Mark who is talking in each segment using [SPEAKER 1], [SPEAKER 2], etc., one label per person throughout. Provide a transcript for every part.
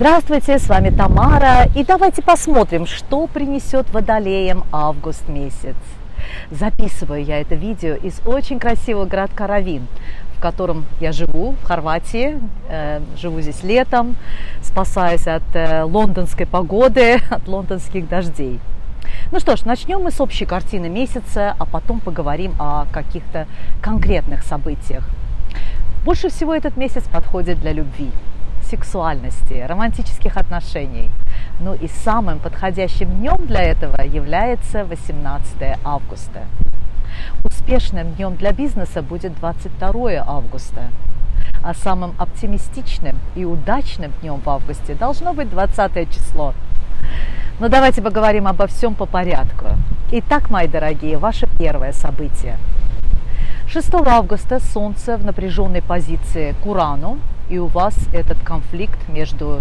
[SPEAKER 1] Здравствуйте, с вами Тамара, и давайте посмотрим, что принесет водолеям август месяц. Записываю я это видео из очень красивого городка Равин, в котором я живу, в Хорватии. Э, живу здесь летом, спасаясь от э, лондонской погоды, от лондонских дождей. Ну что ж, начнем мы с общей картины месяца, а потом поговорим о каких-то конкретных событиях. Больше всего этот месяц подходит для любви сексуальности, романтических отношений. Ну и самым подходящим днем для этого является 18 августа. Успешным днем для бизнеса будет 22 августа, а самым оптимистичным и удачным днем в августе должно быть 20 число. Но давайте поговорим обо всем по порядку. Итак, мои дорогие, ваше первое событие. 6 августа Солнце в напряженной позиции к Урану и у вас этот конфликт между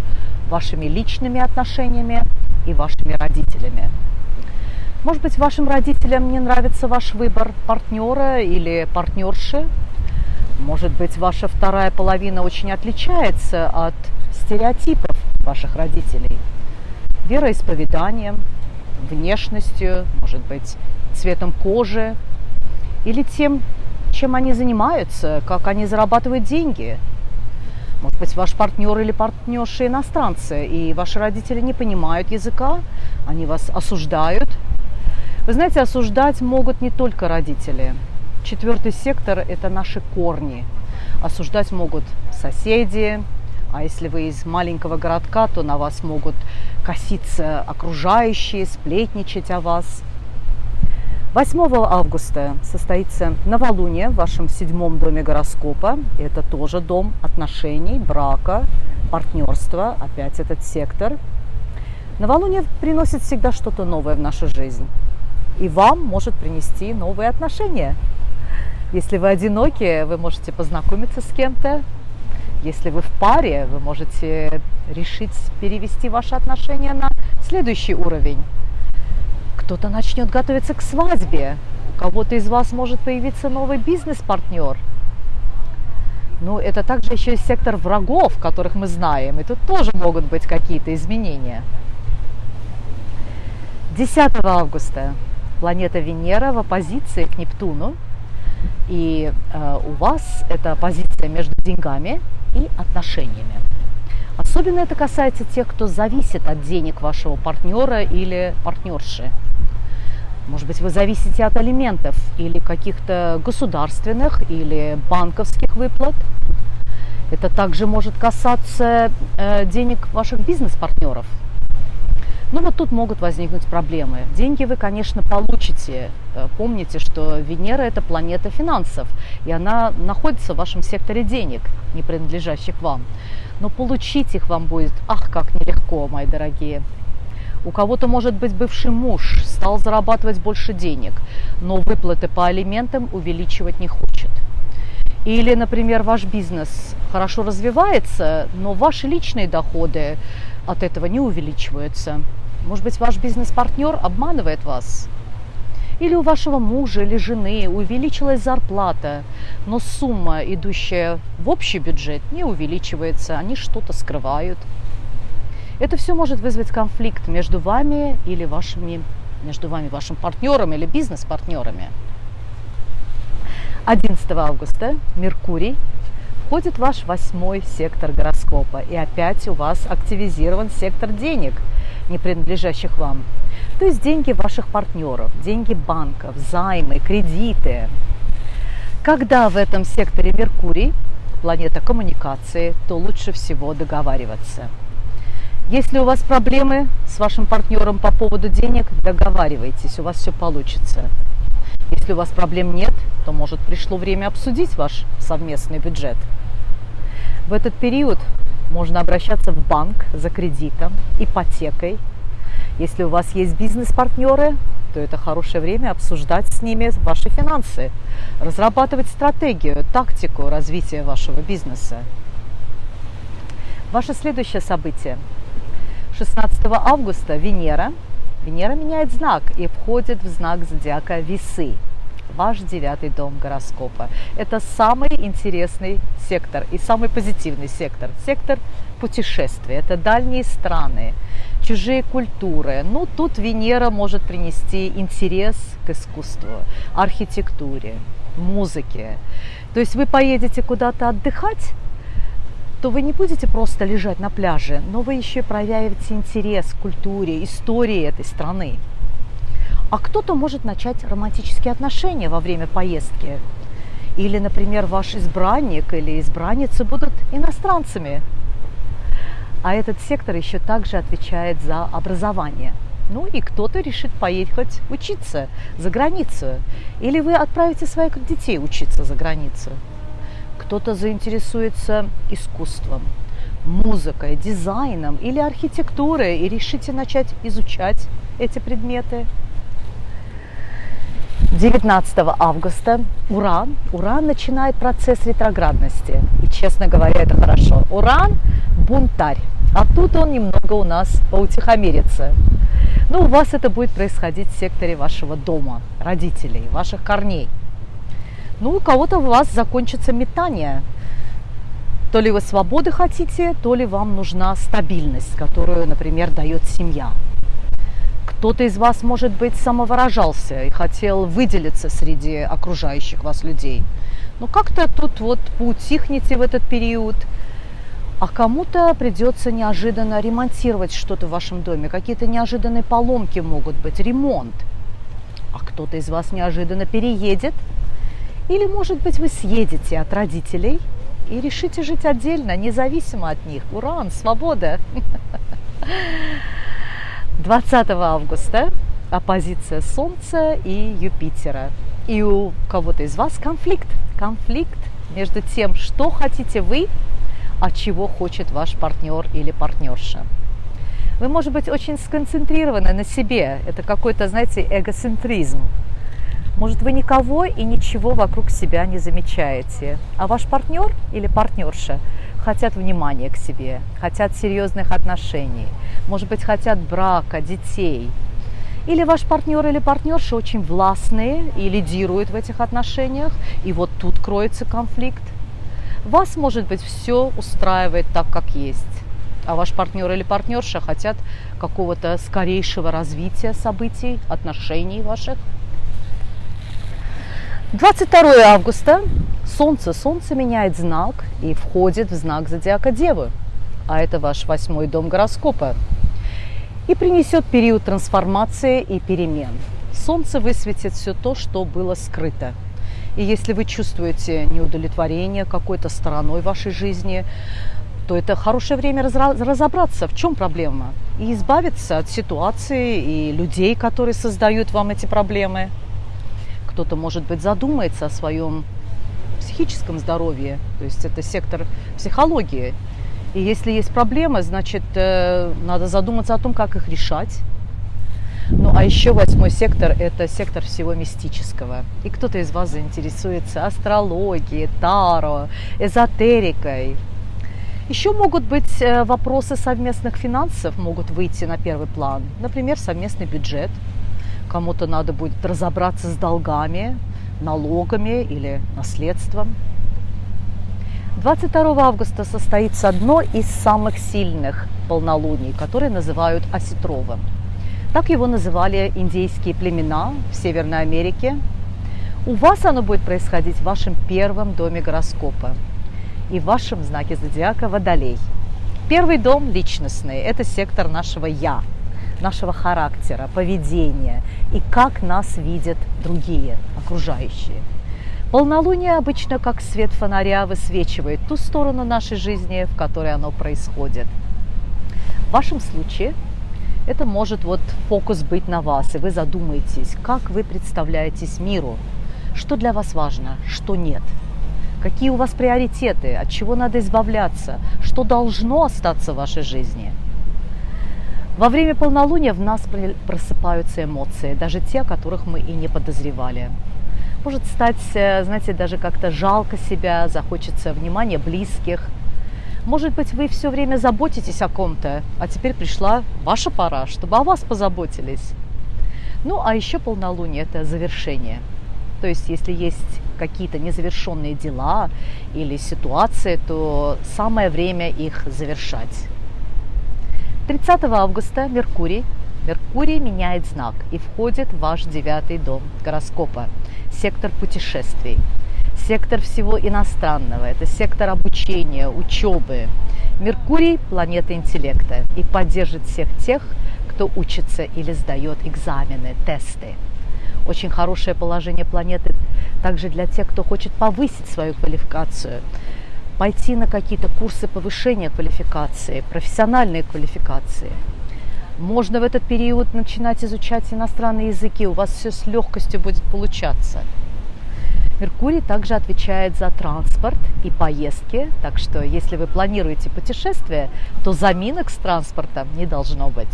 [SPEAKER 1] вашими личными отношениями и вашими родителями. Может быть, вашим родителям не нравится ваш выбор партнера или партнерши. Может быть, ваша вторая половина очень отличается от стереотипов ваших родителей. Вероисповеданием, внешностью, может быть, цветом кожи или тем, чем они занимаются, как они зарабатывают деньги – может быть, ваш партнер или партнерша иностранцы, и ваши родители не понимают языка, они вас осуждают. Вы знаете, осуждать могут не только родители. Четвертый сектор – это наши корни. Осуждать могут соседи, а если вы из маленького городка, то на вас могут коситься окружающие, сплетничать о вас – 8 августа состоится новолуние в вашем седьмом доме гороскопа. Это тоже дом отношений, брака, партнерства, опять этот сектор. Новолуние приносит всегда что-то новое в нашу жизнь. И вам может принести новые отношения. Если вы одиноки, вы можете познакомиться с кем-то. Если вы в паре, вы можете решить перевести ваши отношения на следующий уровень кто-то начнет готовиться к свадьбе, у кого-то из вас может появиться новый бизнес-партнер. Ну, это также еще и сектор врагов, которых мы знаем, и тут тоже могут быть какие-то изменения. 10 августа планета Венера в оппозиции к Нептуну, и э, у вас это позиция между деньгами и отношениями. Особенно это касается тех, кто зависит от денег вашего партнера или партнерши. Может быть, вы зависите от алиментов или каких-то государственных или банковских выплат. Это также может касаться э, денег ваших бизнес-партнеров. Ну вот тут могут возникнуть проблемы. Деньги вы, конечно, получите. Э, помните, что Венера – это планета финансов, и она находится в вашем секторе денег, не принадлежащих вам. Но получить их вам будет, ах, как нелегко, мои дорогие. У кого-то, может быть, бывший муж стал зарабатывать больше денег, но выплаты по алиментам увеличивать не хочет. Или, например, ваш бизнес хорошо развивается, но ваши личные доходы от этого не увеличиваются. Может быть, ваш бизнес-партнер обманывает вас. Или у вашего мужа или жены увеличилась зарплата, но сумма, идущая в общий бюджет, не увеличивается, они что-то скрывают. Это все может вызвать конфликт между вами или вашими, между вами, вашим партнером или бизнес-партнерами. 11 августа Меркурий входит в ваш восьмой сектор гороскопа. И опять у вас активизирован сектор денег, не принадлежащих вам. То есть деньги ваших партнеров, деньги банков, займы, кредиты. Когда в этом секторе Меркурий, планета коммуникации, то лучше всего договариваться – если у вас проблемы с вашим партнером по поводу денег, договаривайтесь, у вас все получится. Если у вас проблем нет, то, может, пришло время обсудить ваш совместный бюджет. В этот период можно обращаться в банк за кредитом, ипотекой. Если у вас есть бизнес-партнеры, то это хорошее время обсуждать с ними ваши финансы, разрабатывать стратегию, тактику развития вашего бизнеса. Ваше следующее событие – 16 августа Венера, Венера меняет знак и входит в знак зодиака Весы. ваш девятый дом гороскопа. Это самый интересный сектор и самый позитивный сектор. Сектор путешествий. Это дальние страны, чужие культуры. Ну, тут Венера может принести интерес к искусству, архитектуре, музыке. То есть вы поедете куда-то отдыхать, то вы не будете просто лежать на пляже, но вы еще проявите интерес к культуре, истории этой страны. А кто-то может начать романтические отношения во время поездки. Или, например, ваш избранник или избранница будут иностранцами. А этот сектор еще также отвечает за образование. Ну и кто-то решит поехать учиться за границу. Или вы отправите своих детей учиться за границу кто-то заинтересуется искусством, музыкой, дизайном или архитектурой и решите начать изучать эти предметы. 19 августа Уран, Уран начинает процесс ретроградности. И, честно говоря, это хорошо. Уран – бунтарь. А тут он немного у нас поутихомирится. Ну, у вас это будет происходить в секторе вашего дома, родителей, ваших корней – ну, у кого-то у вас закончится метание. То ли вы свободы хотите, то ли вам нужна стабильность, которую, например, дает семья. Кто-то из вас, может быть, самовыражался и хотел выделиться среди окружающих вас людей. Но как-то тут вот поутихнете в этот период, а кому-то придется неожиданно ремонтировать что-то в вашем доме. Какие-то неожиданные поломки могут быть, ремонт. А кто-то из вас неожиданно переедет – или, может быть, вы съедете от родителей и решите жить отдельно, независимо от них. Уран, свобода! 20 августа оппозиция Солнца и Юпитера. И у кого-то из вас конфликт. Конфликт между тем, что хотите вы, а чего хочет ваш партнер или партнерша. Вы, может быть, очень сконцентрированы на себе. Это какой-то, знаете, эгоцентризм. Может, вы никого и ничего вокруг себя не замечаете, а ваш партнер или партнерша хотят внимания к себе, хотят серьезных отношений, может быть, хотят брака, детей. Или ваш партнер или партнерша очень властные и лидируют в этих отношениях, и вот тут кроется конфликт. Вас, может быть, все устраивает так, как есть, а ваш партнер или партнерша хотят какого-то скорейшего развития событий, отношений ваших – 22 августа Солнце. Солнце меняет знак и входит в знак зодиака Девы. А это ваш восьмой дом гороскопа. И принесет период трансформации и перемен. Солнце высветит все то, что было скрыто. И если вы чувствуете неудовлетворение какой-то стороной вашей жизни, то это хорошее время разобраться, в чем проблема, и избавиться от ситуации и людей, которые создают вам эти проблемы – кто-то, может быть, задумается о своем психическом здоровье, то есть это сектор психологии. И если есть проблемы, значит, э, надо задуматься о том, как их решать. Ну, а еще восьмой сектор – это сектор всего мистического. И кто-то из вас заинтересуется астрологией, таро, эзотерикой. Еще могут быть э, вопросы совместных финансов, могут выйти на первый план. Например, совместный бюджет – Кому-то надо будет разобраться с долгами, налогами или наследством. 22 августа состоится одно из самых сильных полнолуний, которые называют осетровым. Так его называли индейские племена в Северной Америке. У вас оно будет происходить в вашем первом доме гороскопа и в вашем знаке зодиака Водолей. Первый дом личностный – это сектор нашего «я», нашего характера, поведения и как нас видят другие, окружающие. Полнолуние обычно как свет фонаря высвечивает ту сторону нашей жизни, в которой оно происходит. В вашем случае это может вот фокус быть на вас, и вы задумаетесь, как вы представляетесь миру, что для вас важно, что нет, какие у вас приоритеты, от чего надо избавляться, что должно остаться в вашей жизни – во время полнолуния в нас просыпаются эмоции, даже те, о которых мы и не подозревали. Может стать, э, знаете, даже как-то жалко себя, захочется внимания близких. Может быть, вы все время заботитесь о ком-то, а теперь пришла ваша пора, чтобы о вас позаботились. Ну, а еще полнолуние – это завершение. То есть, если есть какие-то незавершенные дела или ситуации, то самое время их завершать. 30 августа Меркурий Меркурий меняет знак и входит в ваш девятый дом гороскопа, сектор путешествий, сектор всего иностранного, это сектор обучения, учебы. Меркурий – планета интеллекта и поддержит всех тех, кто учится или сдает экзамены, тесты. Очень хорошее положение планеты также для тех, кто хочет повысить свою квалификацию, пойти на какие-то курсы повышения квалификации, профессиональные квалификации – можно в этот период начинать изучать иностранные языки, у вас все с легкостью будет получаться. Меркурий также отвечает за транспорт и поездки, так что если вы планируете путешествие, то заминок с транспортом не должно быть.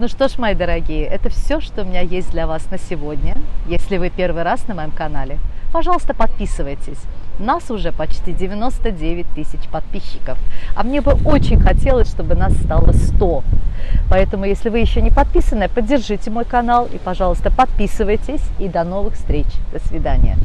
[SPEAKER 1] Ну что ж, мои дорогие, это все, что у меня есть для вас на сегодня. Если вы первый раз на моем канале, пожалуйста, подписывайтесь. Нас уже почти 99 тысяч подписчиков. А мне бы очень хотелось, чтобы нас стало 100. Поэтому, если вы еще не подписаны, поддержите мой канал и, пожалуйста, подписывайтесь. И до новых встреч. До свидания.